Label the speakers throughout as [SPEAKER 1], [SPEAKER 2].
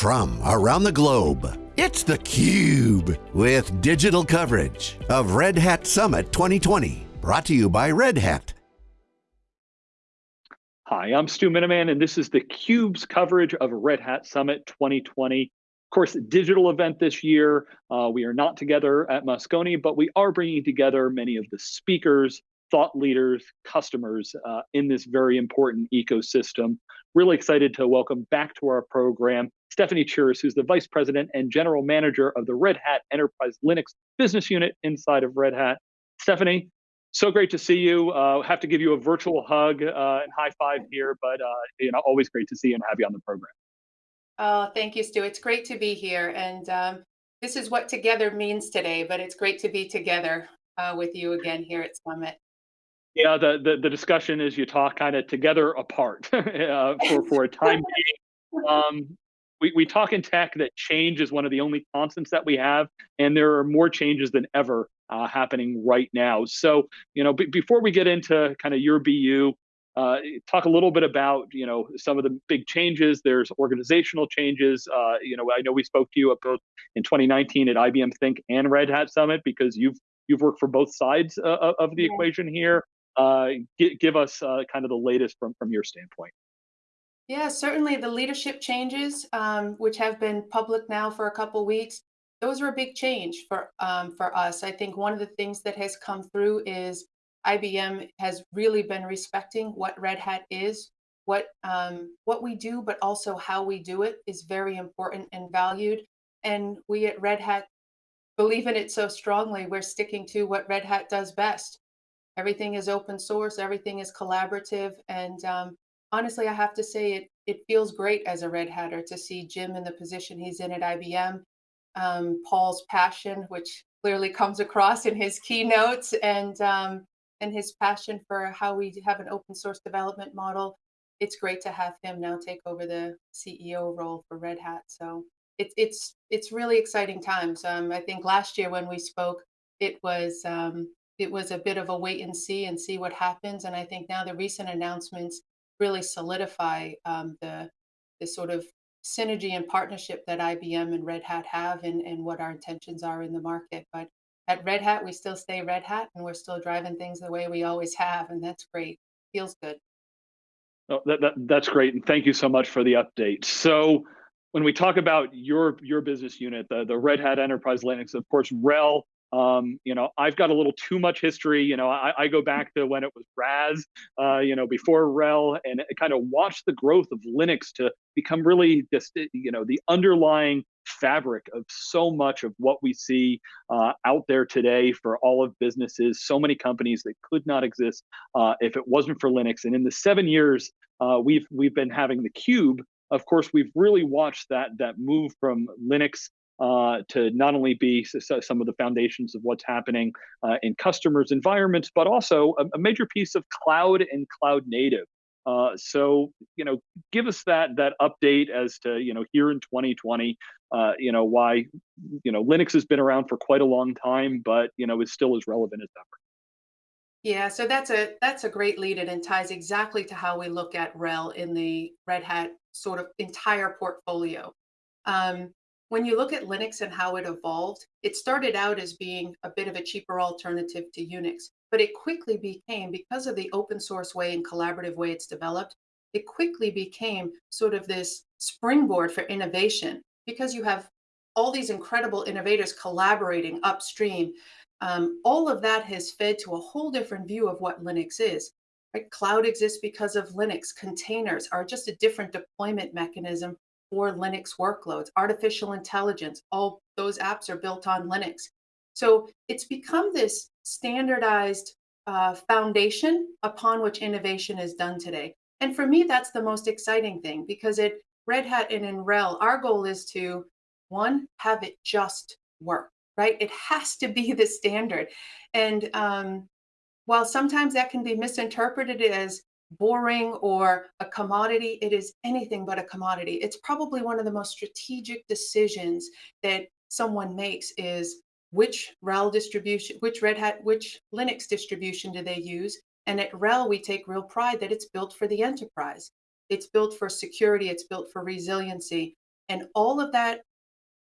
[SPEAKER 1] from around the globe. It's theCUBE, with digital coverage of Red Hat Summit 2020. Brought to you by Red Hat.
[SPEAKER 2] Hi, I'm Stu Miniman, and this is theCUBE's coverage of Red Hat Summit 2020. Of course, digital event this year. Uh, we are not together at Moscone, but we are bringing together many of the speakers, thought leaders, customers uh, in this very important ecosystem. Really excited to welcome back to our program Stefanie Chiras, who's the Vice President and General Manager of the Red Hat Enterprise Linux Business Unit inside of Red Hat. Stefanie, so great to see you. Uh, have to give you a virtual hug uh, and high five here, but uh, you know, always great to see you and have you on the program.
[SPEAKER 3] Oh, thank you, Stu. It's great to be here. And um, this is what together means today, but it's great to be together uh, with you again here at Summit.
[SPEAKER 2] Yeah, the, the, the discussion is you talk kind of together apart uh, for, for a time being. Um, we, we talk in tech that change is one of the only constants that we have, and there are more changes than ever uh, happening right now. So, you know, before we get into kind of your BU, uh, talk a little bit about you know some of the big changes. There's organizational changes. Uh, you know, I know we spoke to you both in 2019 at IBM Think and Red Hat Summit because you've you've worked for both sides uh, of the yeah. equation here. Uh, give, give us uh, kind of the latest from from your standpoint.
[SPEAKER 3] Yeah, certainly the leadership changes, um, which have been public now for a couple weeks, those are a big change for um, for us. I think one of the things that has come through is IBM has really been respecting what Red Hat is, what um, what we do, but also how we do it is very important and valued. And we at Red Hat believe in it so strongly. We're sticking to what Red Hat does best. Everything is open source, everything is collaborative, and um, honestly, I have to say it it feels great as a Red Hatter to see Jim in the position he's in at IBM, um, Paul's passion, which clearly comes across in his keynotes, and um, and his passion for how we have an open source development model. It's great to have him now take over the CEO role for Red Hat. So it's it's it's really exciting times. Um, I think last year when we spoke, it was um, it was a bit of a wait and see and see what happens. And I think now the recent announcements really solidify um, the the sort of synergy and partnership that IBM and Red Hat have and, and what our intentions are in the market. But at Red Hat, we still stay Red Hat and we're still driving things the way we always have. And that's great. Feels good.
[SPEAKER 2] Oh, that, that, that's great. And thank you so much for the update. So when we talk about your your business unit, the, the Red Hat Enterprise Linux, of course, RHEL um, you know, I've got a little too much history. You know, I, I go back to when it was RAS, uh, you know, before RHEL, and kind of watch the growth of Linux to become really just, you know, the underlying fabric of so much of what we see uh, out there today for all of businesses. So many companies that could not exist uh, if it wasn't for Linux. And in the seven years uh, we've we've been having theCUBE, of course, we've really watched that that move from Linux uh, to not only be some of the foundations of what's happening uh, in customers' environments, but also a, a, major piece of cloud and cloud native. Uh, so, you know, give us that that update as to you know here in 2020, uh, you know why you know Linux has been around for quite a long time, but you know is still as relevant as ever.
[SPEAKER 3] Yeah, so that's a that's a great lead and ties exactly to how we look at RHEL in the Red Hat sort of entire portfolio. Um, when you look at Linux and how it evolved, it started out as being a bit of a cheaper alternative to Unix, but it quickly became, because of the open source way and collaborative way it's developed, it quickly became sort of this springboard for innovation because you have all these incredible innovators collaborating upstream. Um, all of that has fed to a whole different view of what Linux is. Right? Cloud exists because of Linux. Containers are just a different deployment mechanism for Linux workloads. Artificial intelligence, all those apps are built on Linux. So it's become this standardized uh, foundation upon which innovation is done today. And for me, that's the most exciting thing because at Red Hat and in RHEL, our goal is to, one, have it just work, right? It has to be the standard. And um, while sometimes that can be misinterpreted as boring or a commodity. It is anything but a commodity. It's probably one of the most strategic decisions that someone makes is which RHEL distribution, which Red Hat, which Linux distribution do they use? And at RHEL, we take real pride that it's built for the enterprise. It's built for security, it's built for resiliency. And all of that,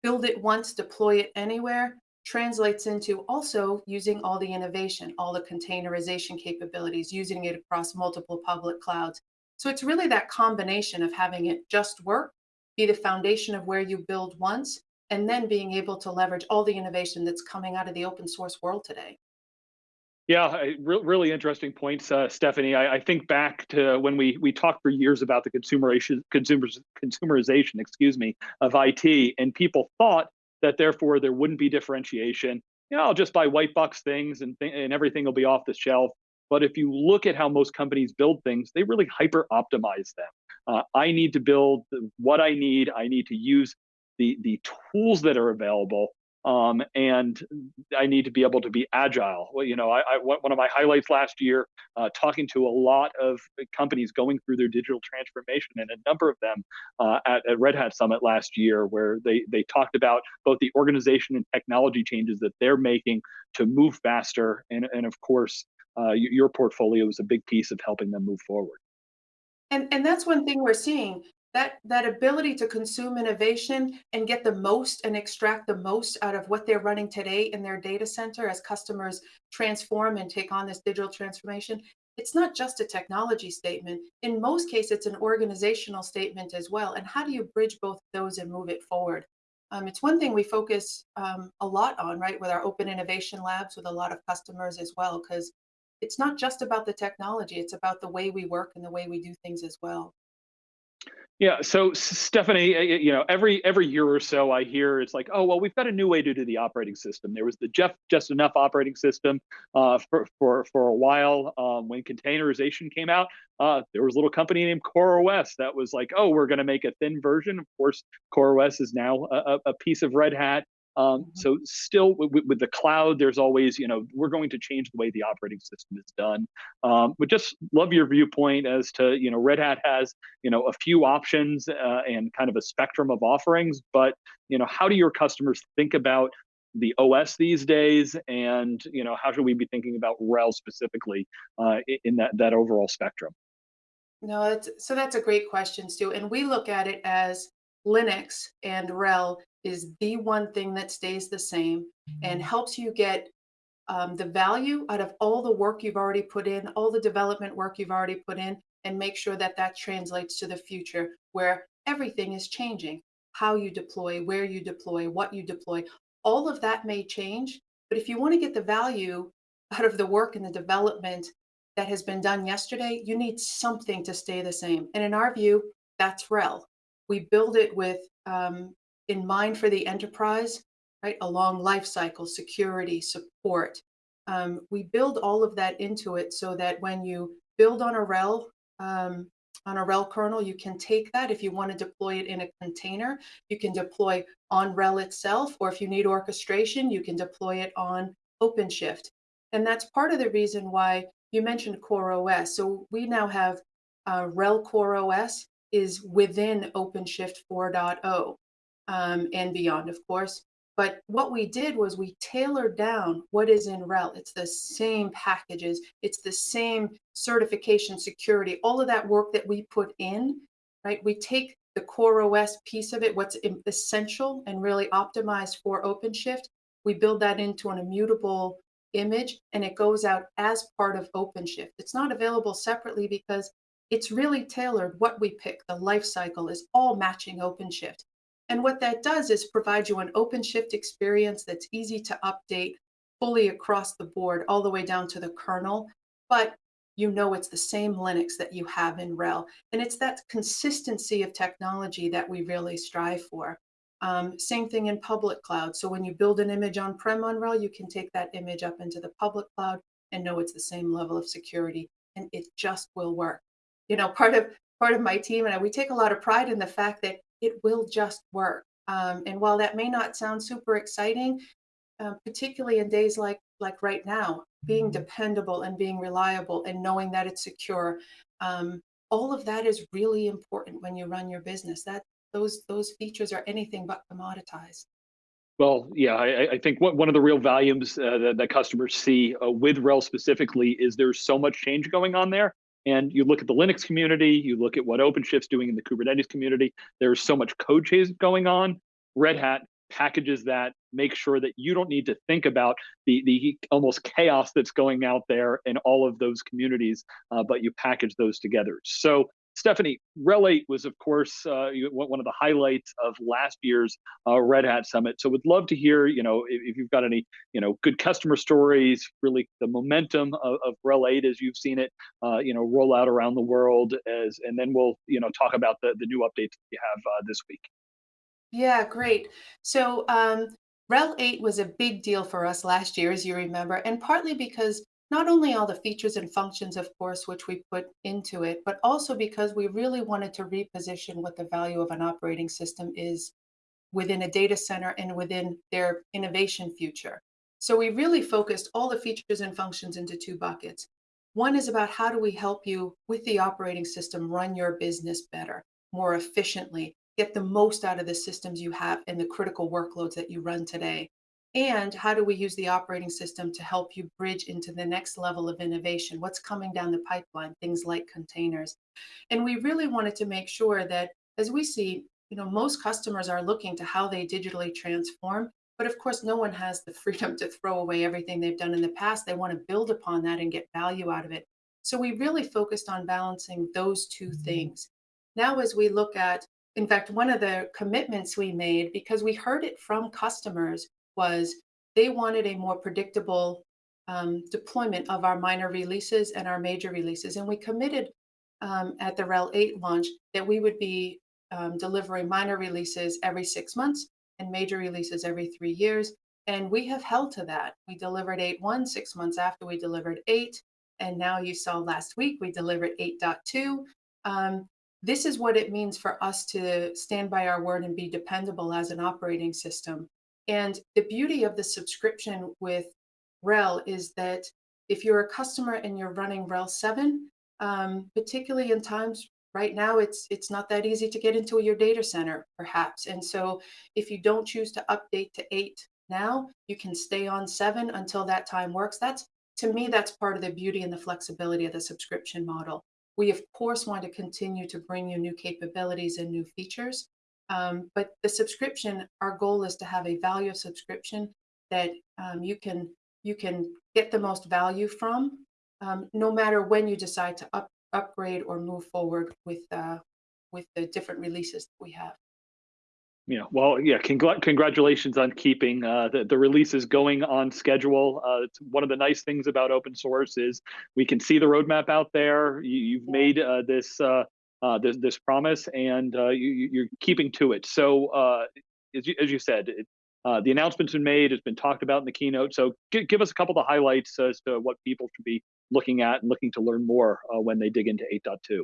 [SPEAKER 3] build it once, deploy it anywhere, translates into also using all the innovation, all the containerization capabilities, using it across multiple public clouds. So it's really that combination of having it just work, be the foundation of where you build once, and then being able to leverage all the innovation that's coming out of the open source world today.
[SPEAKER 2] Yeah, re- really interesting points, uh, Stefanie. I, I think back to when we we talked for years about the consumerization, consumers, consumerization, excuse me, of IT, and people thought that therefore there wouldn't be differentiation. You know, I'll just buy white box things and th- and everything will be off the shelf. But if you look at how most companies build things, they really hyper optimize them. Uh, I need to build what I need. I need to use the the tools that are available um, and I need to be able to be agile. Well, you know, I, I one of my highlights last year, uh, talking to a lot of companies going through their digital transformation, and a number of them uh, at, at Red Hat Summit last year, where they they talked about both the organization and technology changes that they're making to move faster, and and of course, uh, your portfolio is a big piece of helping them move forward.
[SPEAKER 3] And and that's one thing we're seeing. That that ability to consume innovation and get the most and extract the most out of what they're running today in their data center as customers transform and take on this digital transformation. It's not just a technology statement. In most cases, it's an organizational statement as well. And how do you bridge both those and move it forward? Um, it's one thing we focus um, a lot on, right, with our open innovation labs with a lot of customers as well, because it's not just about the technology, it's about the way we work and the way we do things as well.
[SPEAKER 2] Yeah, so Stefanie, uh, you know, every every year or so, I hear it's like, oh well, we've got a new way to do the operating system. There was the Jeff Just Enough operating system uh, for for for a while. Um, when containerization came out, uh, there was a little company named CoreOS that was like, oh, we're going to make a thin version. Of course, CoreOS is now a, a piece of Red Hat. Um,
[SPEAKER 3] Mhm.
[SPEAKER 2] so still with, with the cloud, there's always, you know, we're going to change the way the operating system is done. Um, but just love your viewpoint as to, you know, Red Hat has, you know, a few options uh, and kind of a spectrum of offerings. But, you know, how do your customers think about the OS these days, and you know, how should we be thinking about RHEL specifically uh, in that that overall spectrum?
[SPEAKER 3] No, that's, so that's a great question, Stu. And we look at it as Linux and RHEL is the one thing that stays the same and helps you get um, the value out of all the work you've already put in, all the development work you've already put in, and make sure that that translates to the future where everything is changing. How you deploy, where you deploy, what you deploy, all of that may change. But if you want to get the value out of the work and the development that has been done yesterday, you need something to stay the same. And in our view, that's RHEL. We build it with um, in mind for the enterprise, right? Along life cycle, security, support. Um, we build all of that into it so that when you build on a RHEL, um, on a RHEL kernel, you can take that if you want to deploy it in a container, you can deploy on RHEL itself, or if you need orchestration, you can deploy it on OpenShift. And that's part of the reason why you mentioned CoreOS. So we now have uh, RHEL CoreOS is within OpenShift 4.0 um, and beyond, of course. But what we did was we tailored down what is in RHEL. It's the same packages, it's the same certification security, all of that work that we put in, right? We take the Core OS piece of it, what's essential and really optimized for OpenShift. We build that into an immutable image and it goes out as part of OpenShift. It's not available separately because it's really tailored. What we pick, the life cycle is all matching OpenShift. And what that does is provide you an OpenShift experience that's easy to update fully across the board, all the way down to the kernel. But you know it's the same Linux that you have in RHEL. And it's that consistency of technology that we really strive for. Um, same thing in public cloud. So when you build an image on-prem on RHEL, you can take that image up into the public cloud and know it's the same level of security, and it just will work. You know, part of part of my team and I, we take a lot of pride in the fact that it will just work. Um, and while that may not sound super exciting, uh, particularly in days like like right now, being dependable and being reliable and knowing that it's secure, um, all of that is really important when you run your business. That those those features are anything but commoditized.
[SPEAKER 2] Well, yeah, I, I think one one of the real values uh, that, that customers see uh, with RHEL specifically is there's so much change going on there, And you look at the Linux community, you look at what OpenShift's doing in the Kubernetes community. There's so much code chase going on. Red Hat packages that, make sure that you don't need to think about the the almost chaos that's going out there in all of those communities, uh, but you package those together. So Stefanie, 8 was, of course, uh, one of the highlights of last year's uh, Red Hat Summit. So, would love to hear, you know, if, if, you've got any, you know, good customer stories, really the momentum of, of 8 as you've seen it, uh, you know, roll out around the world, as and then we'll, you know, talk about the the new updates that you have uh, this week.
[SPEAKER 3] Yeah, great. So, um, RHEL 8 was a big deal for us last year, as you remember, and partly because not only all the features and functions, of course, which we put into it, but also because we really wanted to reposition what the value of an operating system is within a data center and within their innovation future. So we really focused all the features and functions into two buckets. One is about how do we help you with the operating system run your business better, more efficiently, get the most out of the systems you have and the critical workloads that you run today. And how do we use the operating system to help you bridge into the next level of innovation? What's coming down the pipeline? Things like containers. And we really wanted to make sure that as we see, you know, most customers are looking to how they digitally transform. But of course, no one has the freedom to throw away everything they've done in the past. They want to build upon that and get value out of it. So we really focused on balancing those two mm-hmm. things. Now, as we look at, in fact, one of the commitments we made, because we heard it from customers, was they wanted a more predictable um, deployment of our minor releases and our major releases. And we committed um, at the RHEL 8 launch that we would be um, delivering minor releases every six months and major releases every three years. And we have held to that. We delivered 8.1 six months after we delivered 8. And now you saw last week we delivered 8.2. Um, this is what it means for us to stand by our word and be dependable as an operating system. And the beauty of the subscription with RHEL is that if you're a customer and you're running RHEL 7, um, particularly in times right now, it's it's not that easy to get into your data center, perhaps. And so if you don't choose to update to 8 now, you can stay on 7 until that time works. That's to me, that's part of the beauty and the flexibility of the subscription model. We, of course, want to continue to bring you new capabilities and new features, um, but the subscription, our goal is to have a value of subscription that um, you can you can get the most value from, um, no matter when you decide to up, upgrade or move forward with uh, with the different releases that we have.
[SPEAKER 2] Yeah, well, yeah, congr- congratulations on keeping uh, the, the releases going on schedule. Uh, it's one of the nice things about open source is we can see the roadmap out there. You, have made uh, this uh, this, this promise, and uh, you, are keeping to it. So, uh, as, you, as you said, it, uh, the announcement's been made, it's been talked about in the keynote. So, give, give us a couple of the highlights as to what people should be looking at and looking to learn more uh, when they dig into 8.2.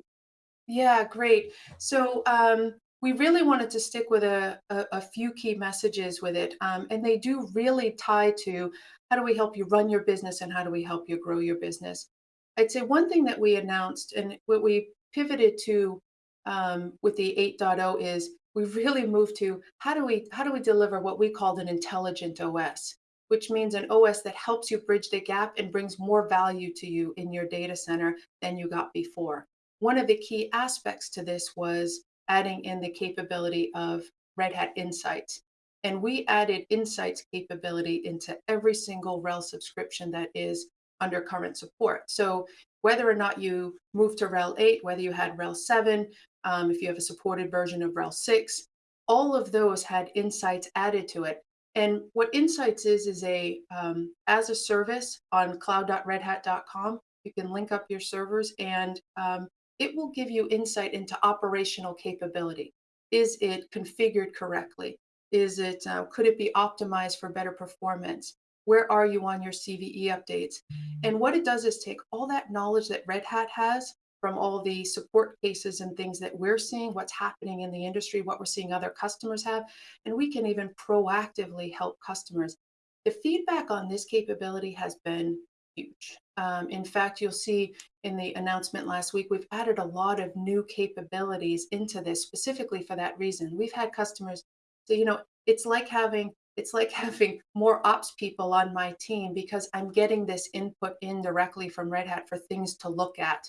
[SPEAKER 3] Yeah, great. So, um, we really wanted to stick with a, a, a few key messages with it, um, and they do really tie to how do we help you run your business and how do we help you grow your business. I'd say one thing that we announced and what we pivoted to um, with the 8.0 is we really moved to how do we how do we deliver what we called an intelligent OS, which means an OS that helps you bridge the gap and brings more value to you in your data center than you got before. One of the key aspects to this was adding in the capability of Red Hat Insights. And we added Insights capability into every single RHEL subscription that is under current support. So whether or not you move to RHEL 8, whether you had RHEL 7, um, if you have a supported version of RHEL 6, all of those had insights added to it. And what Insights is, is a um, as a service on cloud.redhat.com. You can link up your servers and um, it will give you insight into operational capability. Is it configured correctly? Is it, uh, could it be optimized for better performance? Where are you on your CVE updates? And what it does is take all that knowledge that Red Hat has from all the support cases and things that we're seeing, what's happening in the industry, what we're seeing other customers have, and we can even proactively help customers. The feedback on this capability has been huge. Um, in fact, you'll see in the announcement last week, we've added a lot of new capabilities into this specifically for that reason. We've had customers say, you know, it's like having it's like having more ops people on my team because I'm getting this input in directly from Red Hat for things to look at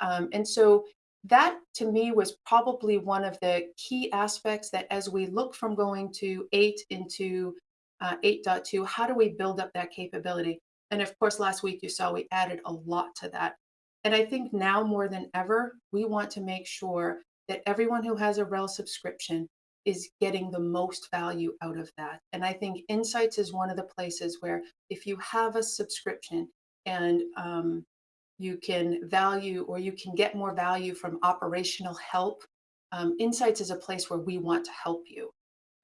[SPEAKER 3] Um, and so that to me was probably one of the key aspects that as we look from going to 8 into uh, 8.2, how do we build up that capability? And of course, last week you saw we added a lot to that. And I think now more than ever, we want to make sure that everyone who has a RHEL subscription is getting the most value out of that. And I think Insights is one of the places where if you have a subscription and um, you can value or you can get more value from operational help, um, Insights is a place where we want to help you.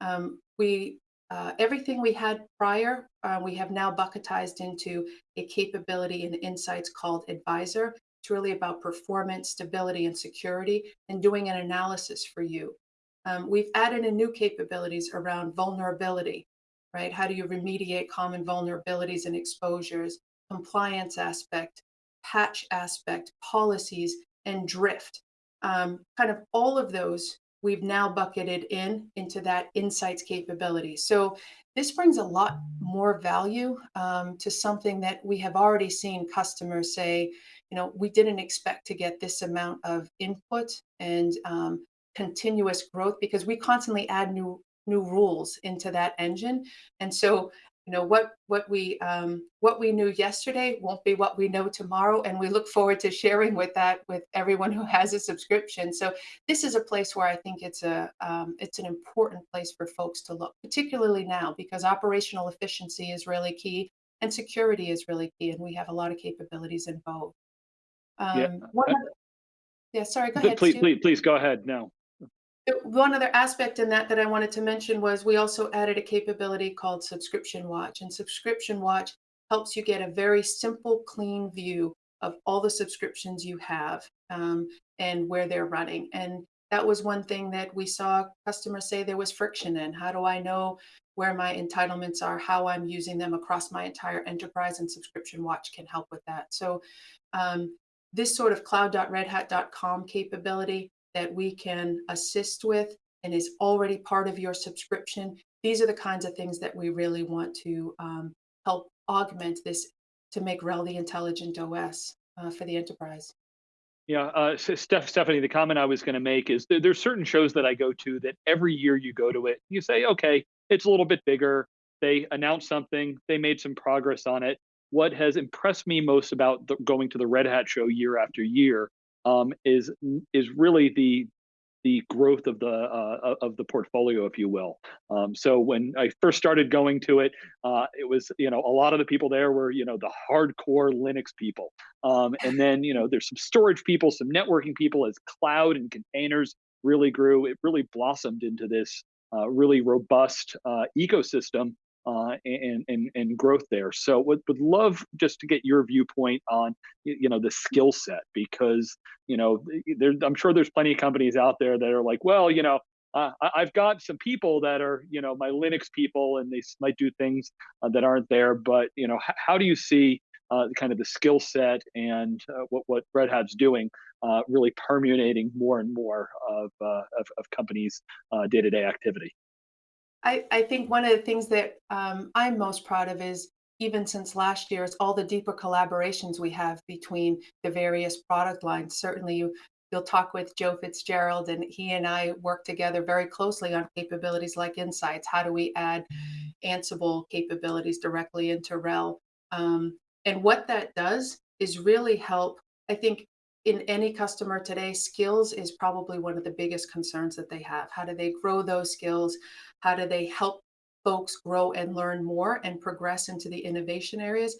[SPEAKER 3] Um, we uh, everything we had prior, uh, we have now bucketized into a capability and insights called Advisor. It's really about performance, stability, and security, and doing an analysis for you. Um, we've added in new capabilities around vulnerability, right? How do you remediate common vulnerabilities and exposures, compliance aspect, patch aspect, policies, and drift. Um, kind of all of those we've now bucketed in into that insights capability. So this brings a lot more value um, to something that we have already seen customers say, you know, we didn't expect to get this amount of input and um, continuous growth because we constantly add new new rules into that engine. And so you know what what we um, what we knew yesterday won't be what we know tomorrow and we look forward to sharing with that with everyone who has a subscription so this is a place where i think it's a um, it's an important place for folks to look particularly now because operational efficiency is really key and security is really key and we have a lot of capabilities in both um,
[SPEAKER 2] yeah.
[SPEAKER 3] One other, yeah sorry go ahead
[SPEAKER 2] please
[SPEAKER 3] Stu.
[SPEAKER 2] please please go ahead now
[SPEAKER 3] one other aspect in that that I wanted to mention was we also added a capability called Subscription Watch. And Subscription Watch helps you get a very simple, clean view of all the subscriptions you have um, and where they're running. And that was one thing that we saw customers say there was friction in. How do I know where my entitlements are, how I'm using them across my entire enterprise? And Subscription Watch can help with that. So um, this sort of cloud.redhat.com capability that we can assist with and is already part of your subscription. These are the kinds of things that we really want to um, help augment this to make RHEL the intelligent OS uh, for the enterprise.
[SPEAKER 2] Yeah, uh, Steph, Stefanie, the comment I was going to make is there, there's certain shows that I go to that every year you go to it, you say, okay, it's a little bit bigger. They announced something, they made some progress on it. What has impressed me most about the, going to the Red Hat show year after year um, is is really the the growth of the uh, of the portfolio, if you will. Um, so when I first started going to it, uh, it was you know a lot of the people there were you know the hardcore Linux people, um, and then you know there's some storage people, some networking people as cloud and containers really grew. It really blossomed into this uh, really robust uh, ecosystem uh, and, and, and growth there. So would, would love just to get your viewpoint on, you know, the skill set, because, you know, there, I'm sure there's plenty of companies out there that are like, well, you know, uh, I've got some people that are, you know, my Linux people, and they might do things uh, that aren't there. But you know, how do you see uh, kind of the skill set and uh, what what Red Hat's doing, uh, really permeating more and more of uh, of, of companies' day to day activity?
[SPEAKER 3] I, I think one of the things that um, I'm most proud of is even since last year, it's all the deeper collaborations we have between the various product lines. Certainly, you, you'll talk with Joe Fitzgerald, and he and I work together very closely on capabilities like Insights. How do we add Ansible capabilities directly into RHEL? Um, and what that does is really help. I think in any customer today, skills is probably one of the biggest concerns that they have. How do they grow those skills? How do they help folks grow and learn more and progress into the innovation areas?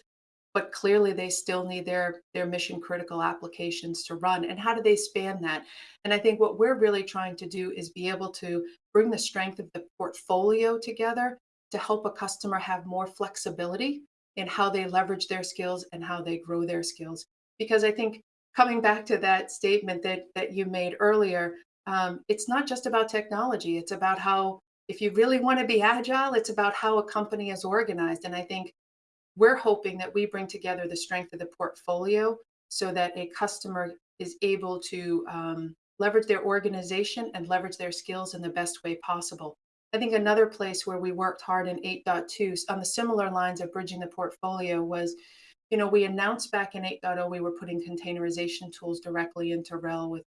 [SPEAKER 3] But clearly, they still need their their mission critical applications to run. And how do they span that? And I think what we're really trying to do is be able to bring the strength of the portfolio together to help a customer have more flexibility in how they leverage their skills and how they grow their skills. Because I think coming back to that statement that that you made earlier, um, it's not just about technology. It's about how, if you really want to be agile, it's about how a company is organized. And I think we're hoping that we bring together the strength of the portfolio so that a customer is able to um, leverage their organization and leverage their skills in the best way possible. I think another place where we worked hard in 8.2 on the similar lines of bridging the portfolio was you know, we announced back in 8.0 we were putting containerization tools directly into RHEL with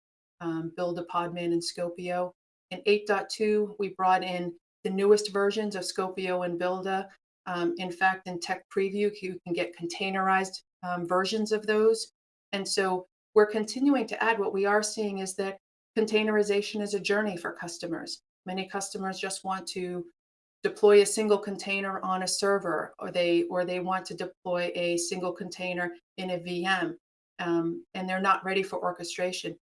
[SPEAKER 3] um, Buildah, Podman, and Skopeo. In 8.2, we brought in the newest versions of Skopeo and Buildah. Um, in fact, in Tech Preview, you can get containerized um, versions of those. And so we're continuing to add. What we are seeing is that containerization is a journey for customers. Many customers just want to deploy a single container on a server, or they or they want to deploy a single container in a VM, um, and they're not ready for orchestration.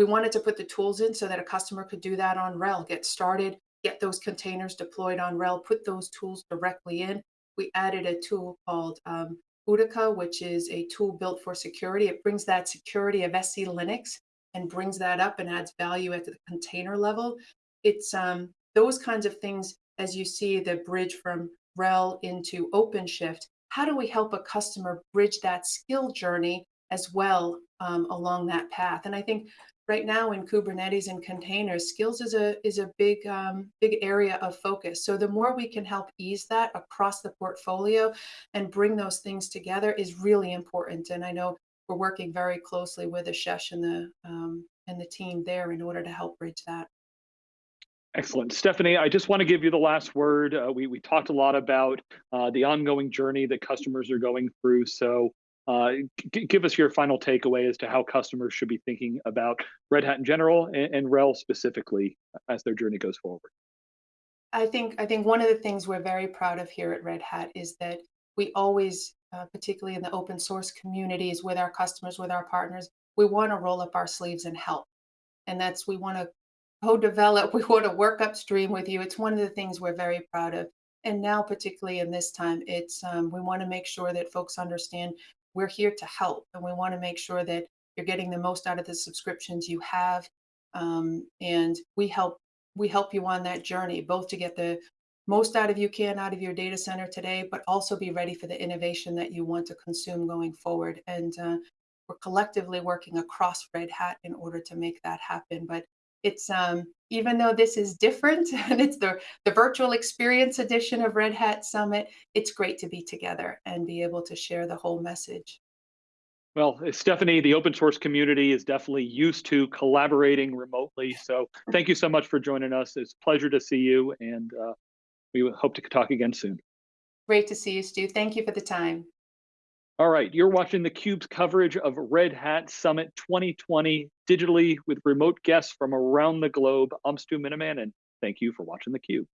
[SPEAKER 3] We wanted to put the tools in so that a customer could do that on RHEL, get started, get those containers deployed on RHEL, put those tools directly in. We added a tool called um, Udica, which is a tool built for security. It brings that security of SELinux and brings that up and adds value at the container level. It's um, those kinds of things as you see the bridge from RHEL into OpenShift. How do we help a customer bridge that skill journey as well um, along that path? And I think right now in Kubernetes and containers, skills is a is a big um, big area of focus. So the more we can help ease that across the portfolio and bring those things together is really important. And I know we're working very closely with Ashesh and the um, and the team there in order to help bridge that.
[SPEAKER 2] Excellent. Stefanie, I just want to give you the last word. Uh, we, we talked a lot about uh, the ongoing journey that customers are going through. So uh, give us your final takeaway as to how customers should be thinking about Red Hat in general and, and RHEL specifically as their journey goes forward.
[SPEAKER 3] I think I think one of the things we're very proud of here at Red Hat is that we always, uh, particularly in the open source communities with our customers, with our partners, we want to roll up our sleeves and help. And that's we want to co-develop, we want to work upstream with you. It's one of the things we're very proud of. And now, particularly in this time, it's um, we want to make sure that folks understand we're here to help, and we want to make sure that you're getting the most out of the subscriptions you have, um, and we help we help you on that journey, both to get the most out of you can out of your data center today, but also be ready for the innovation that you want to consume going forward. And uh, we're collectively working across Red Hat in order to make that happen. But it's um, even though this is different and it's the, the virtual experience edition of Red Hat Summit, it's great to be together and be able to share the whole message.
[SPEAKER 2] Well, uh, Stefanie, the open source community is definitely used to collaborating remotely. So thank you so much for joining us. It's a pleasure to see you, and uh, we hope to talk again soon.
[SPEAKER 3] Great to see you, Stu. Thank you for the time.
[SPEAKER 2] All right, you're watching theCUBE's coverage of Red Hat Summit 2020 digitally with remote guests from around the globe. I'm Stu Miniman, and thank you for watching theCUBE.